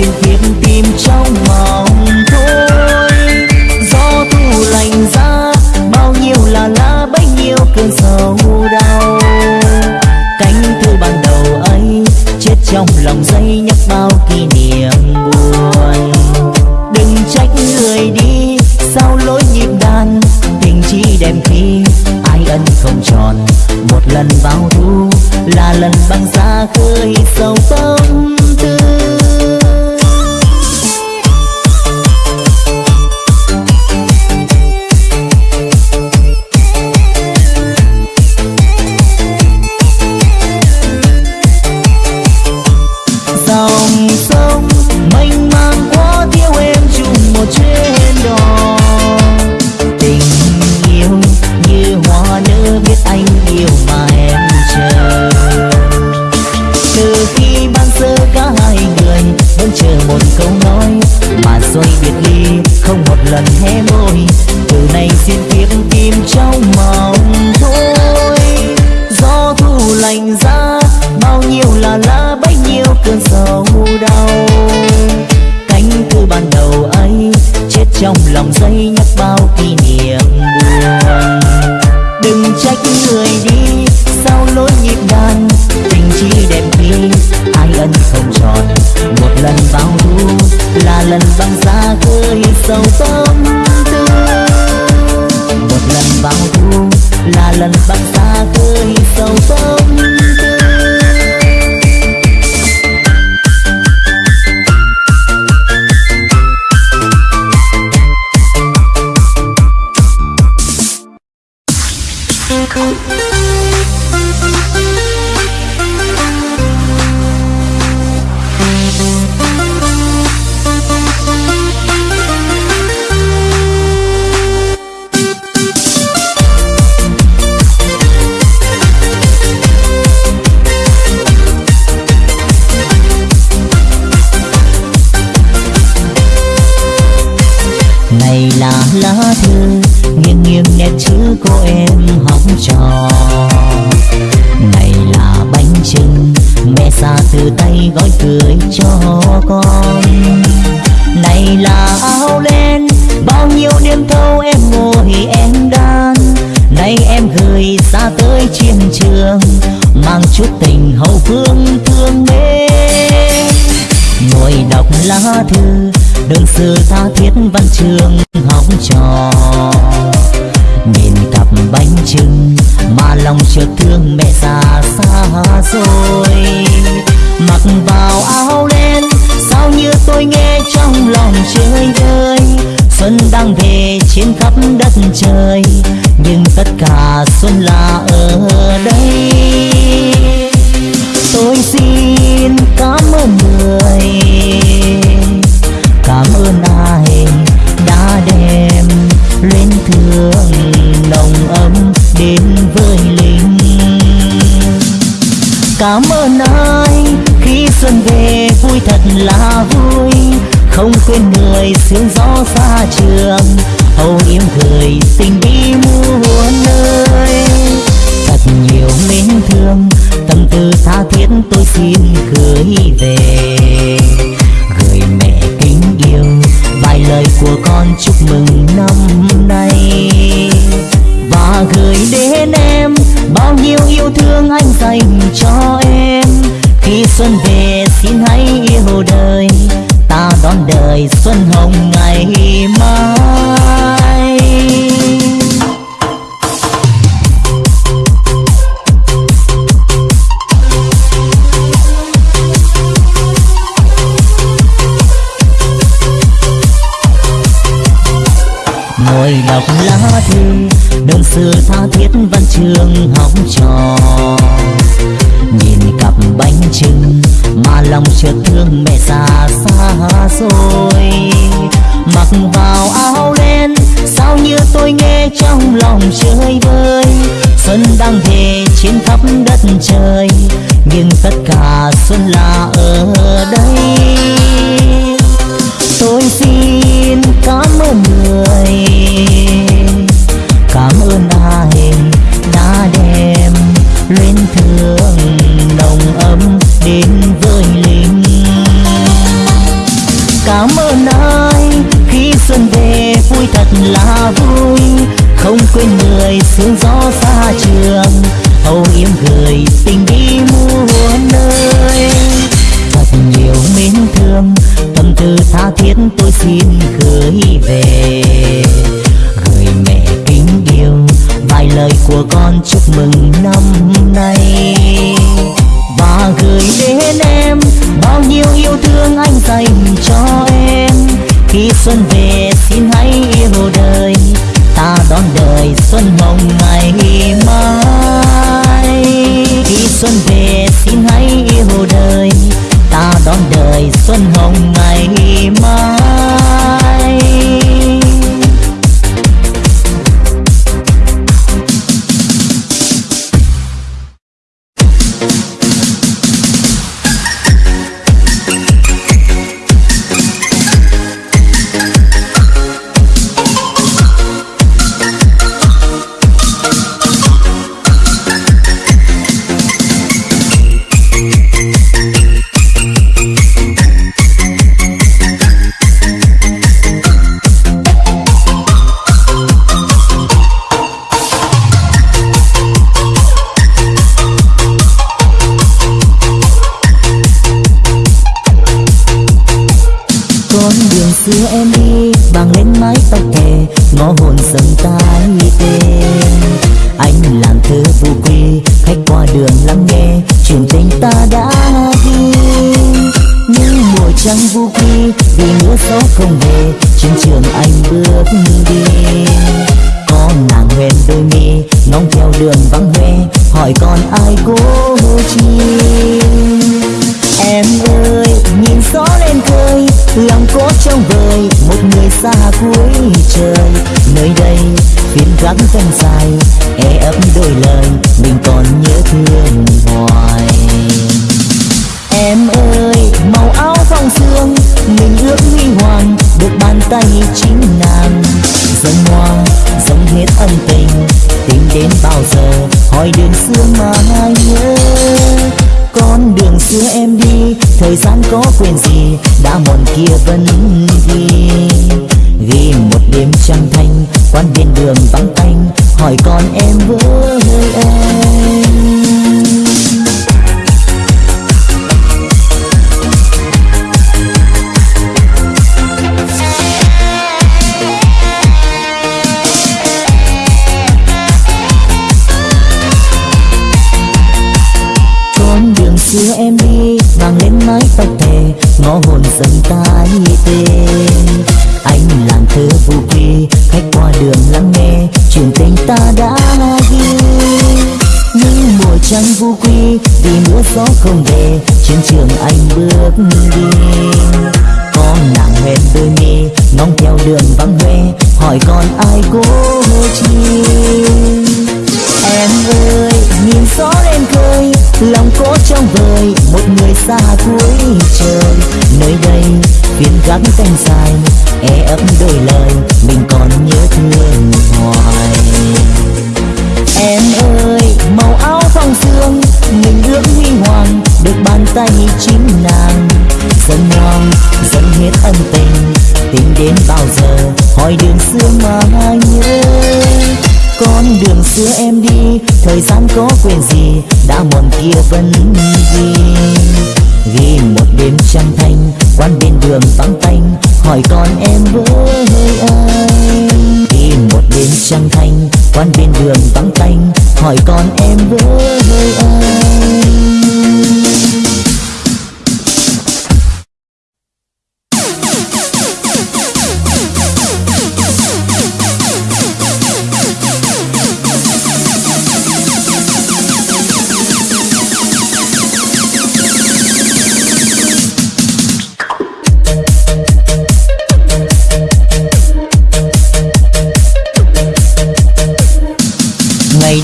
you tha thiết tôi xin gửi về. Gửi mẹ kính yêu, vài lời của con chúc mừng năm nay. Và gửi đến em bao nhiêu yêu thương anh dành cho em. Khi xuân về, xin hãy yêu đời, ta đón đời xuân hồng ngày mai. son hồng ngày mai khi xuân về, xin hãy yêu đời. Ta đón đời xuân hồng ngày mai quan bên đường vắng tanh, hỏi con em với anh con đường xưa em đi vàng lên mái tóc thề, ngõ hồn dần ta tê anh làng thơ vũ quy ta đã ghi những mùa trăng vô quy, vì mưa gió không về trên trường anh bước đi. Có nàng hẹn đôi mi ngóng theo đường vắng hoe, hỏi còn ai cố chi? Em ơi, nhìn gió lên khơi, lòng cố trong vời, một người xa cuối trời. Nơi đây phiên gắng danh dài e ấp đôi lời, mình còn nhớ thương hoài. Em ơi, màu áo phong sương mình ước huy hoàng được bàn tay chính nàng. Dâng ngoan dâng hết ân tình, tính đến bao giờ, hỏi đường xưa mà ai nhớ. Con đường xưa em đi, thời gian có quyền gì, đã mòn kia vẫn gì ghi một đêm trăng thanh quan bên đường vắng tanh, hỏi con em với ai? Ghi một đêm trăng thanh quan bên đường vắng tanh, hỏi con em với ai?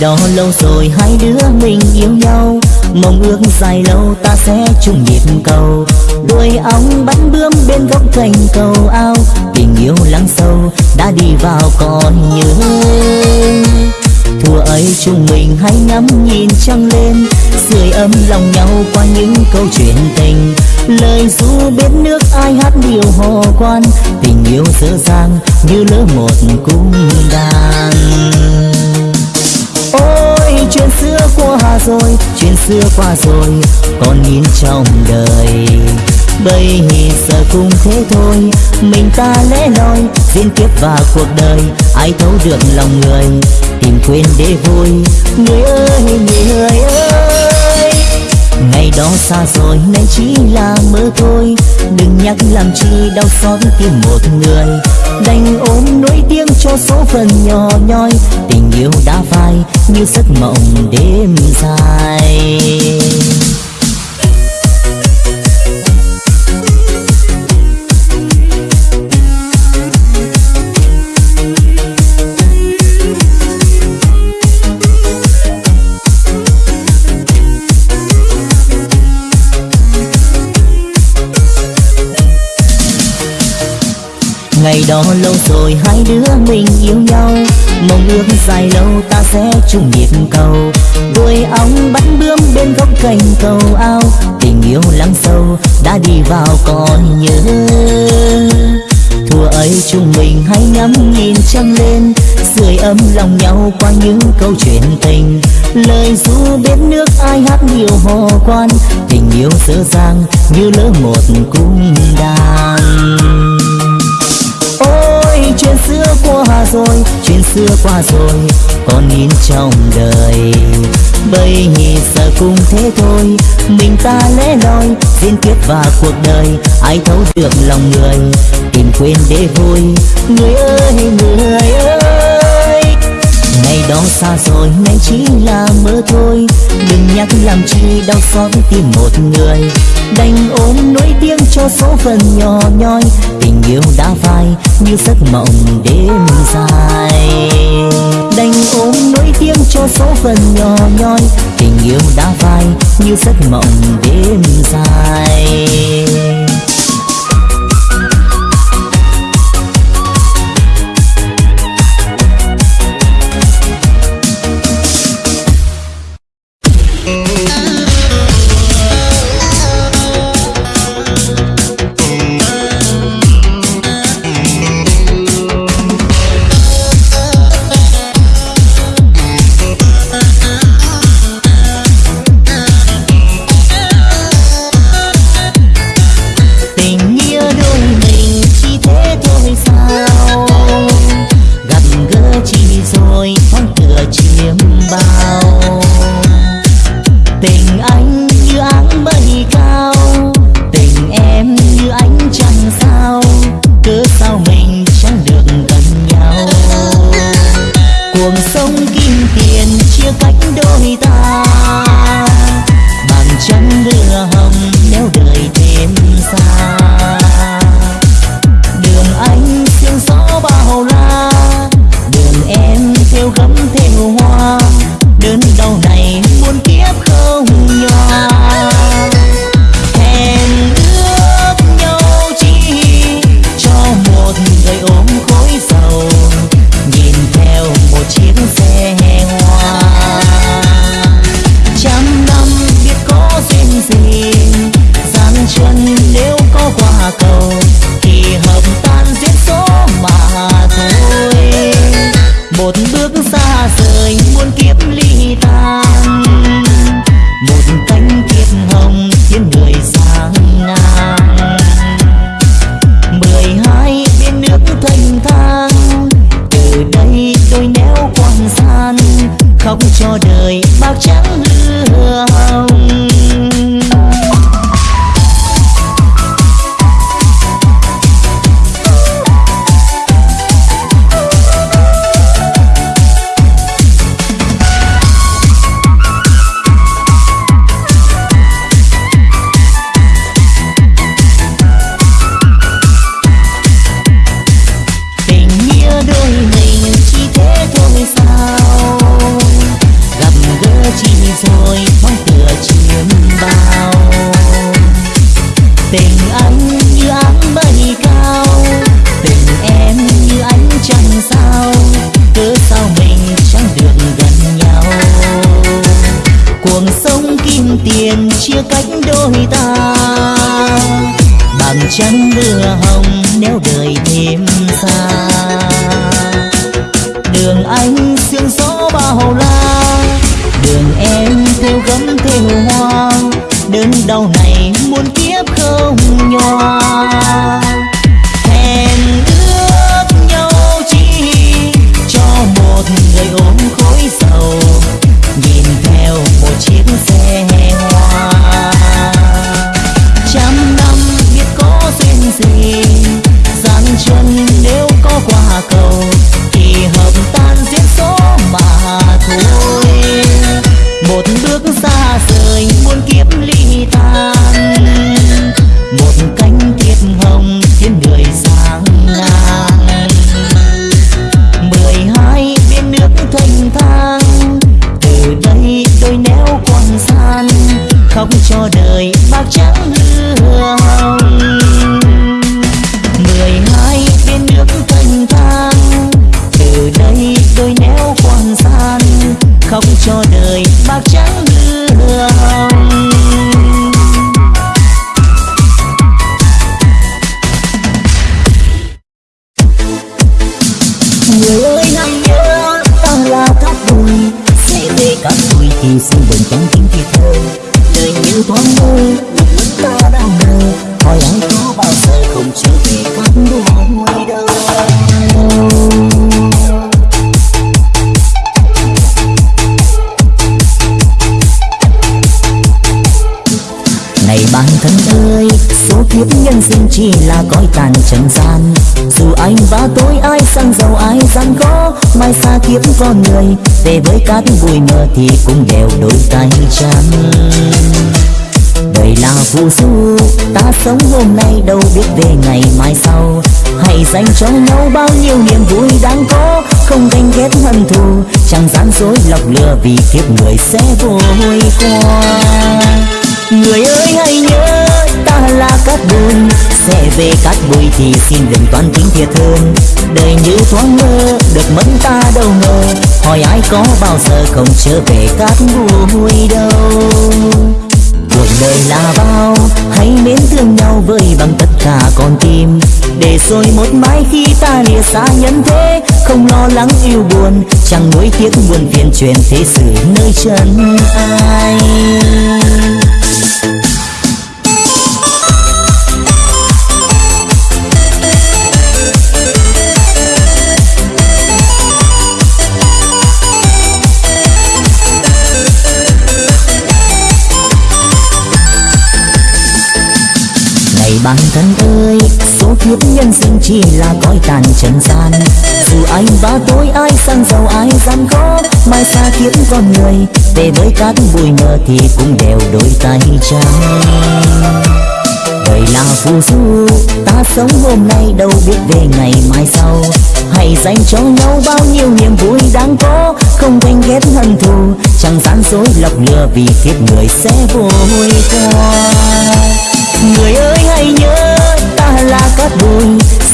đó lâu rồi hai đứa mình yêu nhau. Mong ước dài lâu ta sẽ chung nhịp cầu. Đuôi ong bắn bướm bên góc cành cầu ao. Tình yêu lắng sâu đã đi vào còn nhớ. Thua ấy chúng mình hãy ngắm nhìn trăng lên. Sưởi ấm lòng nhau qua những câu chuyện tình. Lời ru biết nước ai hát điều hồ quan. Tình yêu dở dàng như lỡ một cung đàn. Chuyện xưa qua rồi, chuyện xưa qua rồi, còn nhìn trong đời. Bây giờ cũng thế thôi, mình ta lẽ loi diễn tiếp vào cuộc đời, ai thấu được lòng người, tìm quên để vui. Người ơi người ơi, ngày đó xa rồi, nay chỉ là mơ thôi. Đừng nhắc làm chi đau xót tìm một người đành ôm nỗi tiếng cho số phận nhỏ nhoi, tình yêu đã phai như giấc mộng đêm dài. Ngày đó lâu rồi hai đứa mình yêu nhau. Mong ước dài lâu ta sẽ chung nhịp cầu. Đuôi ong bắn bướm bên gốc cành cầu ao. Tình yêu lắng sâu đã đi vào còn nhớ. Thua ấy chúng mình hãy ngắm nhìn trăng lên. Sưởi ấm lòng nhau qua những câu chuyện tình. Lời ru bên nước ai hát điều hò quan tình yêu dở dàng như lỡ một cung đàn rồi chuyện xưa qua rồi, còn in trong đời. Bây giờ cũng thế thôi, mình ta lẽ loi diễn tiếp và cuộc đời, ai thấu được lòng người, tìm quên để vui. Người ơi người ơi ngày đó xa rồi, nay chỉ là mơ thôi. Đừng nhắc làm chi đau xót tìm một người. Đành ôm nỗi tiếng cho số phận nhỏ nhoi. Tình yêu đã phai như giấc mộng đêm dài. Đành ôm nỗi tiếng cho số phận nhỏ nhoi. Tình yêu đã phai như giấc mộng đêm dài. Thì cũng đều đôi tay trắng. Đời là phù du ta sống hôm nay đâu biết về ngày mai sau. Hãy dành cho nhau bao nhiêu niềm vui đáng có, không ganh ghét hận thù. Chẳng gian dối lọc lừa vì kiếp người sẽ vội qua. Người ơi hãy nhớ, ta là cát bụi sẽ về cát bụi thì xin đừng toan tính thiệt hơn đời như thoáng mơ, được mẫn ta đâu ngờ có bao giờ không trở về cát bụi đâu? Cuộc đời là bao, hãy mến thương nhau với bằng tất cả con tim. Để rồi một mai khi ta lìa xa nhân thế, không lo lắng yêu buồn, chẳng nuối tiếc buồn phiền truyền thế sự nơi chân ai. Kiếp nhân sinh chỉ là cõi tàn trần gian. Dù anh và tôi, ai sang giàu ai gian khó, mai xa kiếp con người về với cát bụi mờ thì cũng đều đôi tay trắng đời là phù du, ta sống hôm nay đâu biết về ngày mai sau. Hãy dành cho nhau bao nhiêu niềm vui đáng có, không ganh ghét hận thù, chẳng gian dối lọc lừa vì kiếp người sẽ vội qua. Người ơi, hãy nhớ là cát bụi.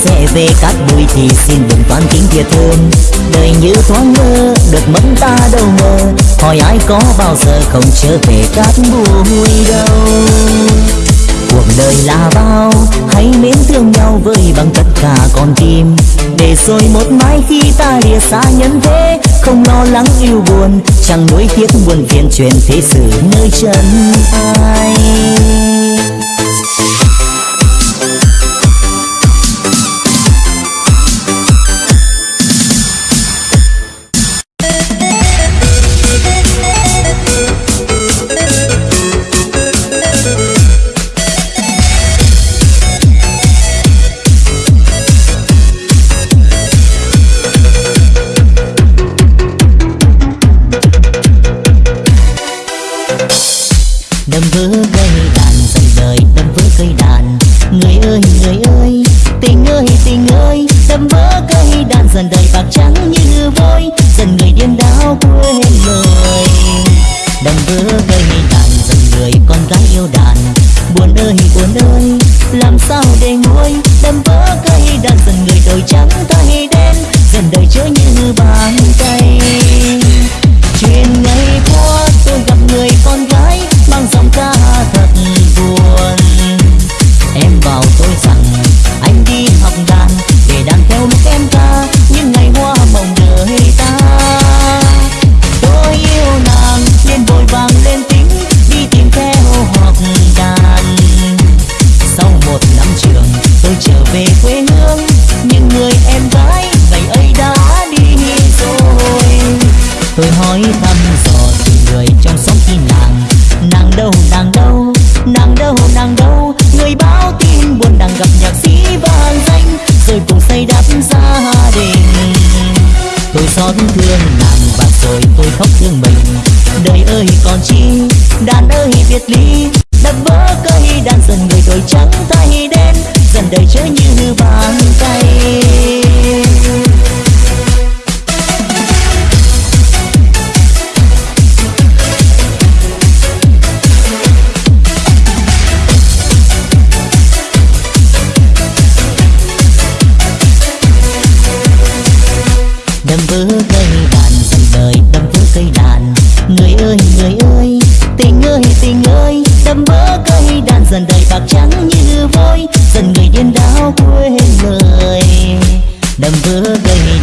Sẽ về cát bụi thì xin đừng toan tính thiệt thương. đời như thoáng mơ, được mất ta đâu ngờ. Hỏi ai có bao giờ không trở về cát bụi đâu? Cuộc đời là bao, hãy mến thương nhau với bằng tất cả con tim. Để rồi một mai khi ta lìa xa nhân thế, không lo lắng yêu buồn. Chẳng nuối tiếc buồn phiền truyền thế sự nơi chân ai. đầm bước đây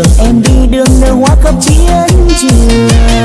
đường em đi đường nơi hoa khắp chiến trường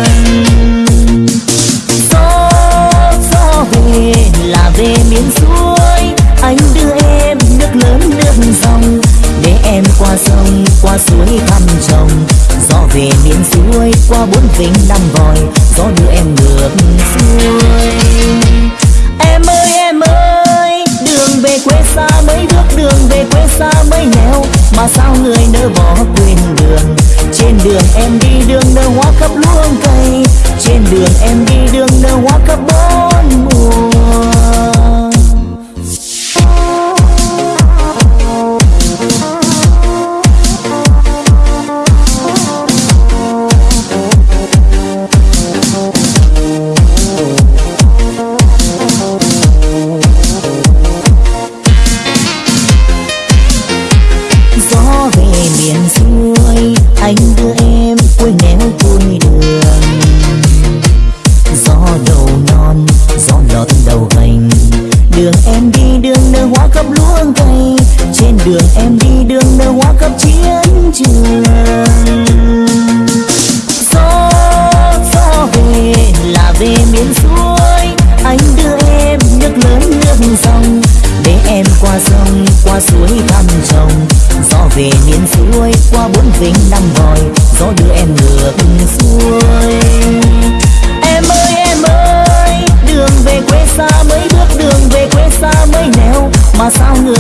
sound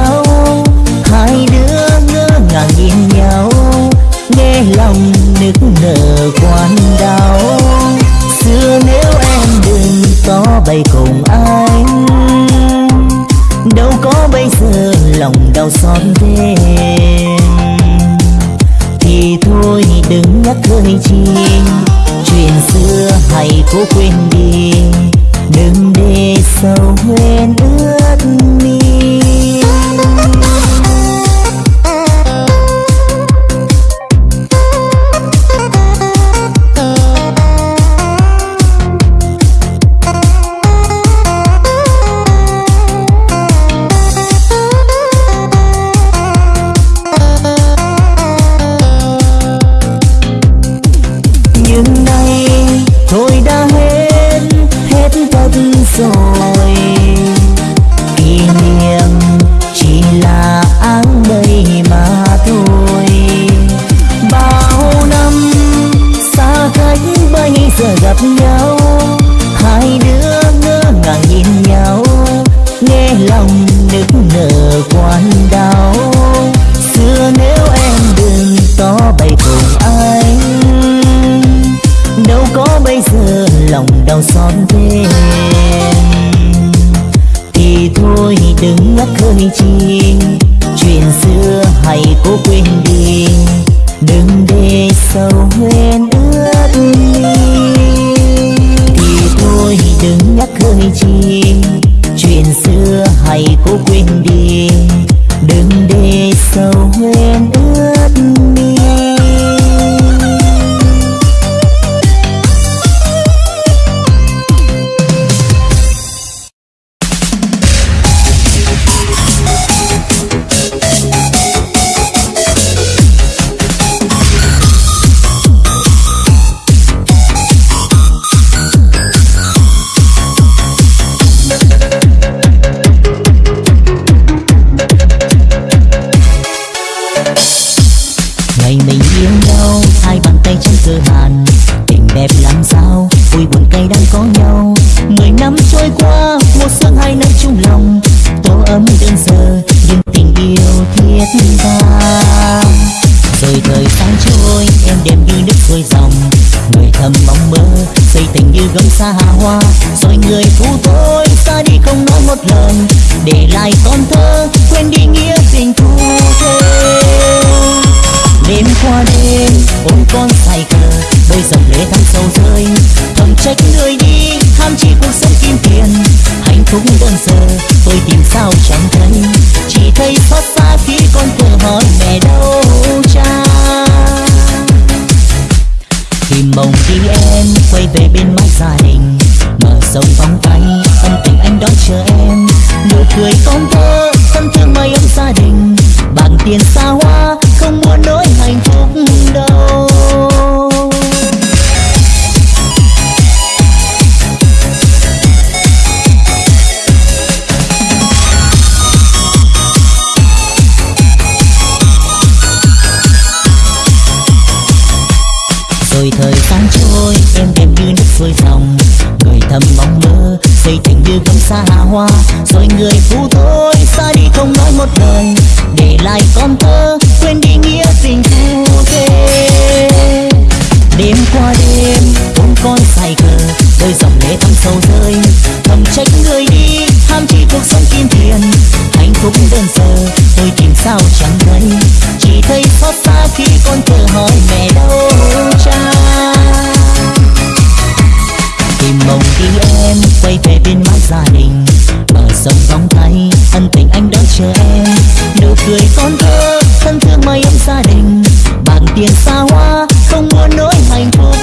nhau. Hai đứa ngỡ ngàng nhìn nhau, nghe lòng nức nở quan đau. Xưa nếu em đừng có bay cùng anh, đâu có bây giờ lòng đau xót thêm. Thì thôi, đừng nhắc hơi chi sầu rơi. Thầm trách người đi, ham chỉ cuộc sống kim tiền. Hạnh phúc đơn sơ, tôi tìm sao chẳng thấy. Chỉ thấy xót xa khi con thơ hỏi mẹ đâu cha. Tìm mong đi em, quay về bên mái gia đình. Bờ sông vòng tay, ân tình anh đang chờ em. Nụ cười con thơ, thân thương mây ấm gia đình. Bằng tiền xa hoa, không mua nỗi hạnh phúc.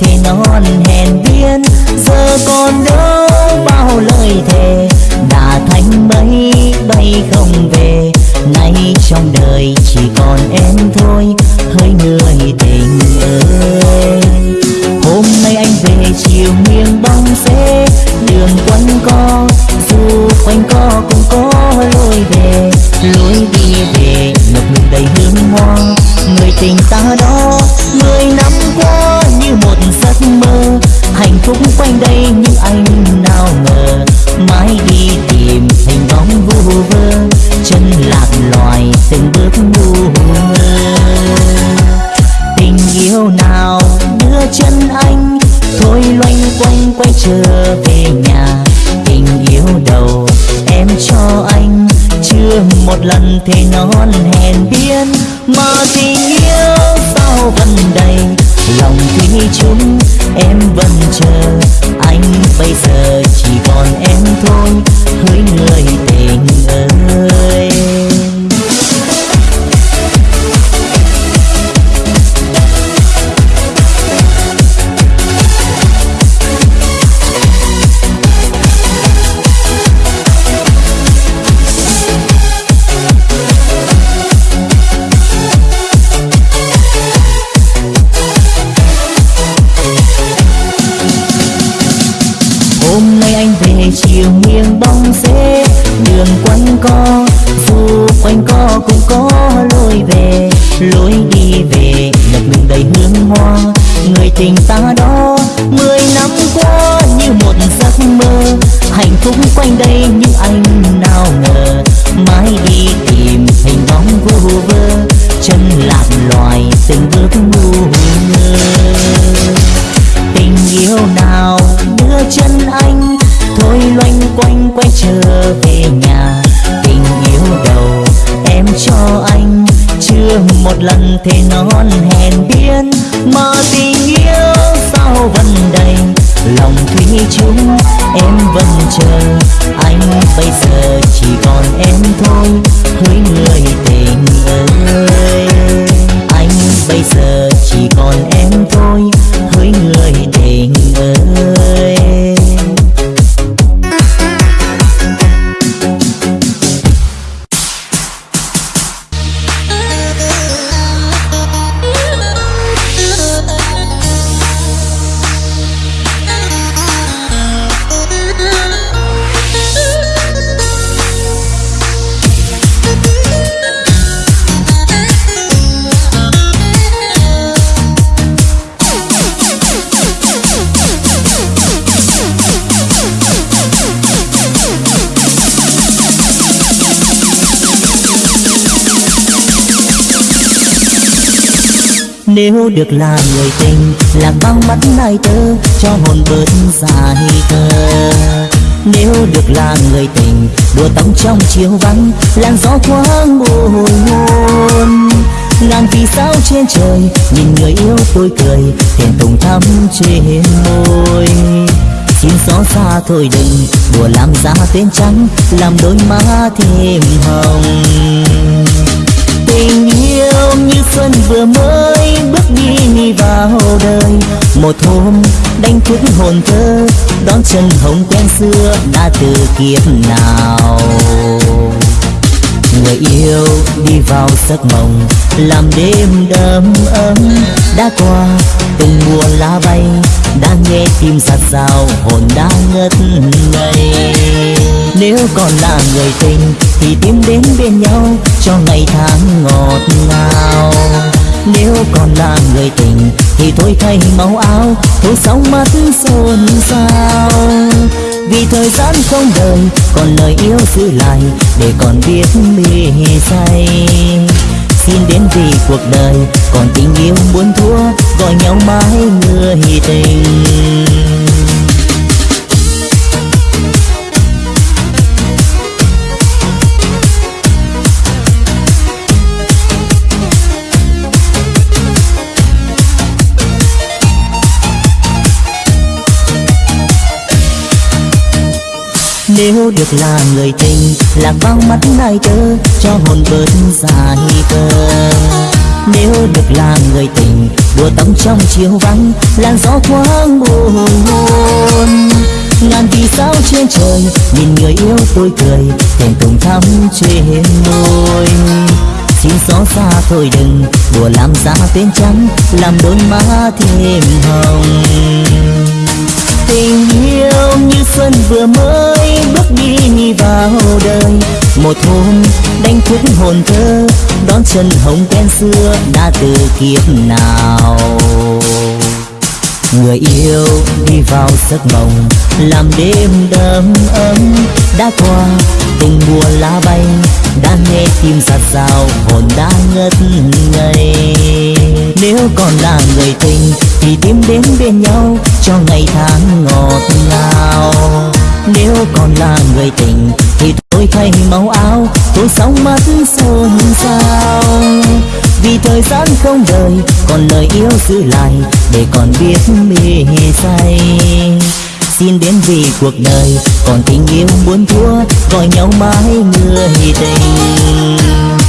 thì non hèn biên, giờ còn đâu bao lời thề. Đã thành mây, bay không về, nay trong đời chỉ còn em thôi, hơi người tình ơi. Hôm nay anh về chiều nghiêng bóng xe, đường quanh co, dù quanh co cũng có lối về. Lối đi về ngập ngừng đầy hương hoa, người tình ta đó, mười năm qua hạnh phúc quanh đây nhưng anh nào ngờ mãi đi tìm hình bóng vu vơ, chân lạc loài từng bước ngu ngơ. Tình yêu nào đưa chân anh thôi loanh quanh, quay trở về nhà. Tình yêu đầu em cho anh, chưa một lần thế nó lòng thủy chung em vẫn chờ. Anh bây giờ chỉ còn em thôi hỡi người nếu được là người tình làm băng mắt nai tơ cho hồn bớt dài thơ nếu được là người tình, đùa tóc trong chiều vắng, làn gió thoáng buồn. hôn ngàn vì sao trên trời, nhìn người yêu tôi cười, thèm tùng thắm trên môi. Xin gió xa thôi đừng, đùa làm ra tên trắng, làm đôi má thêm hồng ôm như xuân vừa mới bước đi vào đời. Một hôm, đánh thức hồn thơ, đón chân hồng quen xưa đã từ kiếp nào. Người yêu đi vào giấc mộng, làm đêm đầm ấm. Đã qua, từng mùa lá bay đang nghe tim giặt rào, hồn đã ngất ngây nếu còn là người tình, thì tìm đến bên nhau cho ngày tháng ngọt ngào. Nếu còn là người tình, thì thôi thay máu áo, thôi sóng mắt xôn xao. Vì thời gian không đời còn lời yêu giữ lại, để còn biết mê say. Xin đến vì cuộc đời, còn tình yêu muốn thua, gọi nhau mãi người tình. Nếu được là người tình Lạc bao mắt nay tơ Cho hồn bớt dài cơ Nếu được là người tình, Đùa tóc trong chiều vắng, Làn gió thoáng buồn Ngàn vì sao trên trời, Nhìn người yêu tôi cười, Thèm cùng thắm trên môi. Xin gió xa thôi đừng, Đùa làm ra tên trắng Làm đôi má thêm hồng tình yêu như xuân vừa mới bước đi vào đời. Một hôm, đánh thức hồn thơ, đón chân hồng quen xưa đã từ kiếp nào. Người yêu đi vào giấc mộng, làm đêm đầm ấm đã qua tung mùa lá bay, đã nghe tim giặt rào, hồn đã ngất ngây. Nếu còn là người tình, thì tìm đến bên nhau, cho ngày tháng ngọt ngào. Nếu còn là người tình, thì tôi thay màu áo, tôi sóng mắt xôn xao. Vì thời gian không đời còn lời yêu giữ lại, để còn biết mê say xin đến vì cuộc đời. Còn tình yêu muốn thua, gọi nhau mãi người tình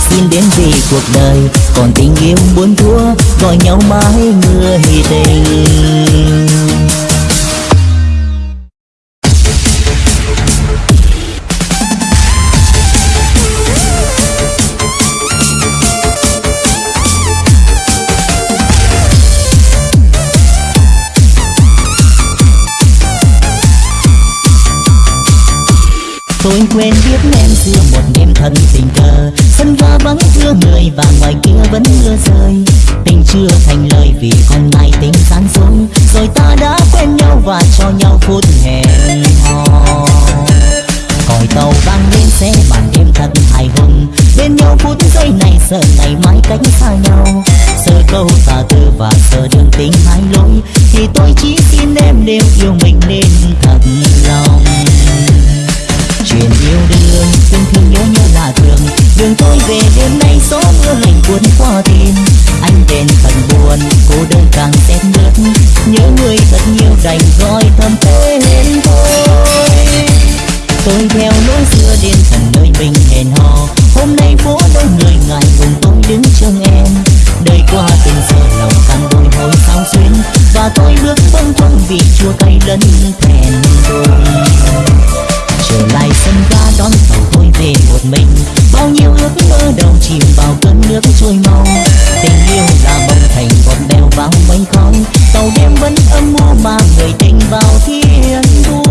xin đến vì cuộc đời, còn tình yêu muốn thua, gọi nhau mãi người tình quên biết em xưa một đêm thân tình cờ. Sân ga vắng thưa người và ngoài kia vẫn mưa rơi. Tình chưa thành lời vì con ngày tình gian dối rồi ta đã quen nhau và cho nhau phút hẹn hò. Còi tàu vang lên xe màn đêm thật hài hùng. Bên nhau phút giây này sợ ngày mai cách xa nhau. Sợ câu tà tư và sợ đường tình hai lối. Thì tôi chỉ xin em đều yêu mình nên thật lòng chuyện yêu đương. Thương thương nhớ nhớ là thường. Đường tôi về đêm nay gió mưa lạnh cuốn qua tim anh đến phần buồn, cô đơn càng rét nước. nhớ người thật nhiều đành gọi thầm tên tôi tôi theo lối xưa đến thần nơi mình hẹn hò. Hôm nay phố đông người ngại cùng tôi đứng trông em. Đời qua từng giờ lòng càng bồi hồi sao xuyên và tôi bước vâng vâng vì chua cay lẫn thèn tôi trở lại sân ga đón tàu tôi về một mình. Bao nhiêu ước mơ đầu chìm vào cơn nước trôi mau tình yêu là bông thành còn đeo vào mấy khói. Tàu đêm vẫn âm mưu mà người tình vào thiên thu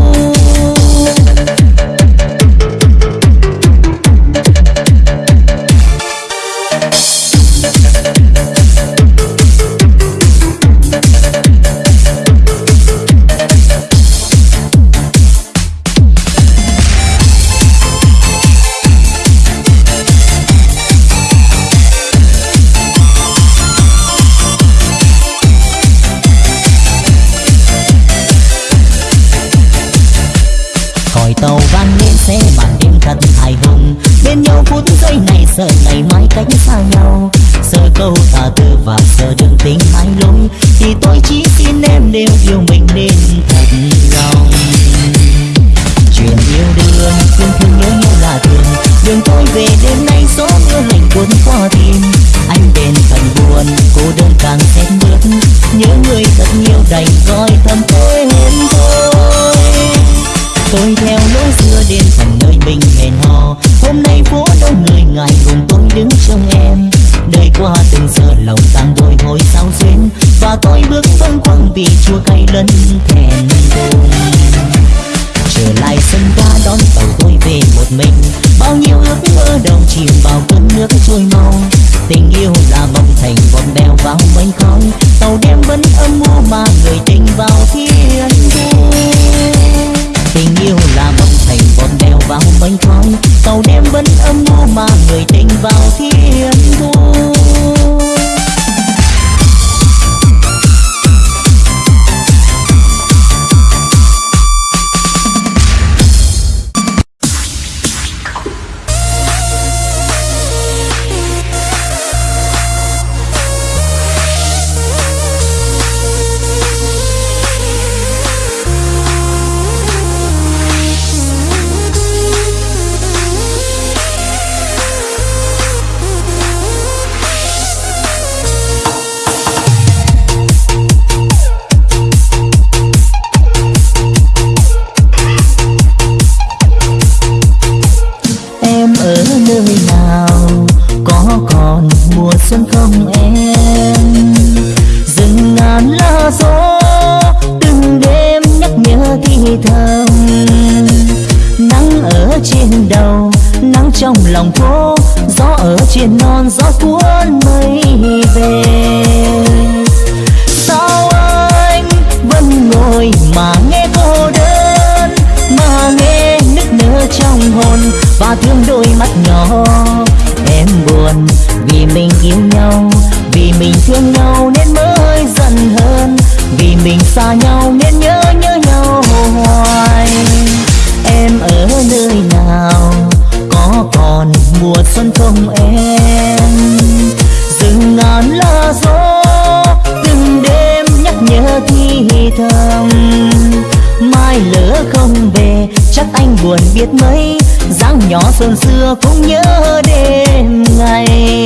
biết mấy dáng nhỏ xuân xưa cũng nhớ đêm ngày.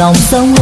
Dòng sông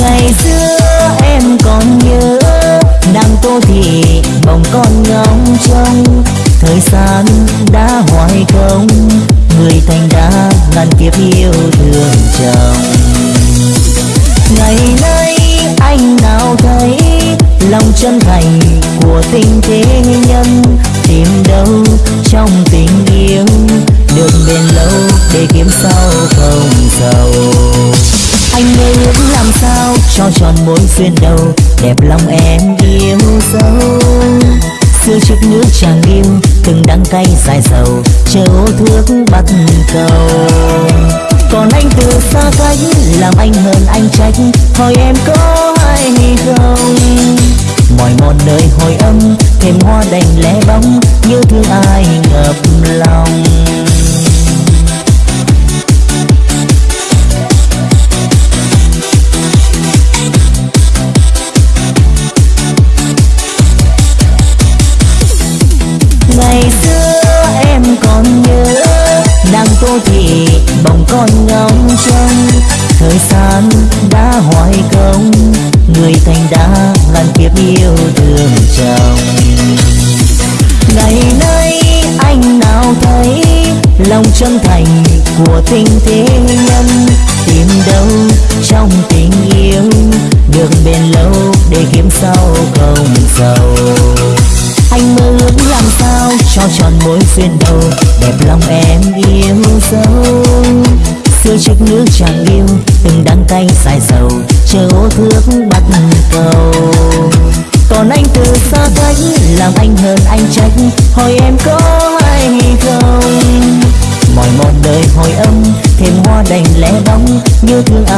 ngày xưa em còn nhớ đang tô thị bóng con ngóng trông. Thời gian đã hoài không, người thành đã ngàn kiếp yêu thương chồng. Ngày nay anh nào thấy lòng chân thành của tình thế nhân, tìm đâu trong tình yêu đường bền lâu để kiếm sau không giàu. Anh mơ ước làm sao cho tròn mối duyên đầu, đẹp lòng em yêu dấu. Xưa trước nước chàng yêu, từng đắng cay dài dầu, chờ ô thước bắt cầu. Còn anh từ xa cách, làm anh hơn anh trách, hỏi em có hay không? mỏi mòn nơi hồi âm, thêm hoa đành lẽ bóng, như thương ai ngập lòng. Ngày xưa em còn nhớ, nàng tô thì bồng con ngóng trông. Thời gian đã hoài công, người thành đã của tình thế nhân, tìm đâu trong tình yêu? Được bền lâu để kiếm sau không giàu anh mơ ước làm sao cho tròn mối duyên đầu? Đẹp lòng em yêu dấu xưa trách nước chàng yêu, từng đắng cay dài bóng như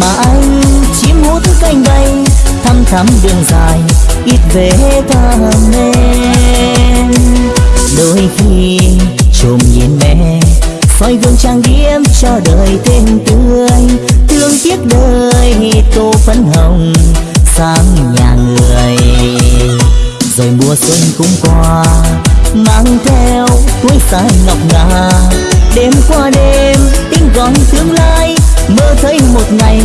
mà anh chim hút cánh bay, thăm thắm đường dài, ít về thăm em đôi khi trộm nhìn mẹ, soi gương trang điểm cho đời thêm tươi. Thương tiếc đời tô phấn hồng sang nhà người. Rồi mùa xuân cũng qua, mang theo túi sai ngọc ngà. Đêm qua đêm, tiếng gọn tương lai mơ thấy một ngày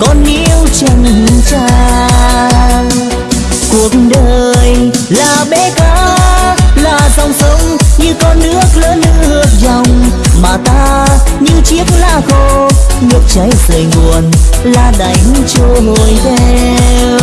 con yêu chân trang cuộc đời là bể cá là dòng sông như con nước lớn nước dòng. Mà ta như chiếc lá khô, nước chảy rời nguồn là đánh trôi theo.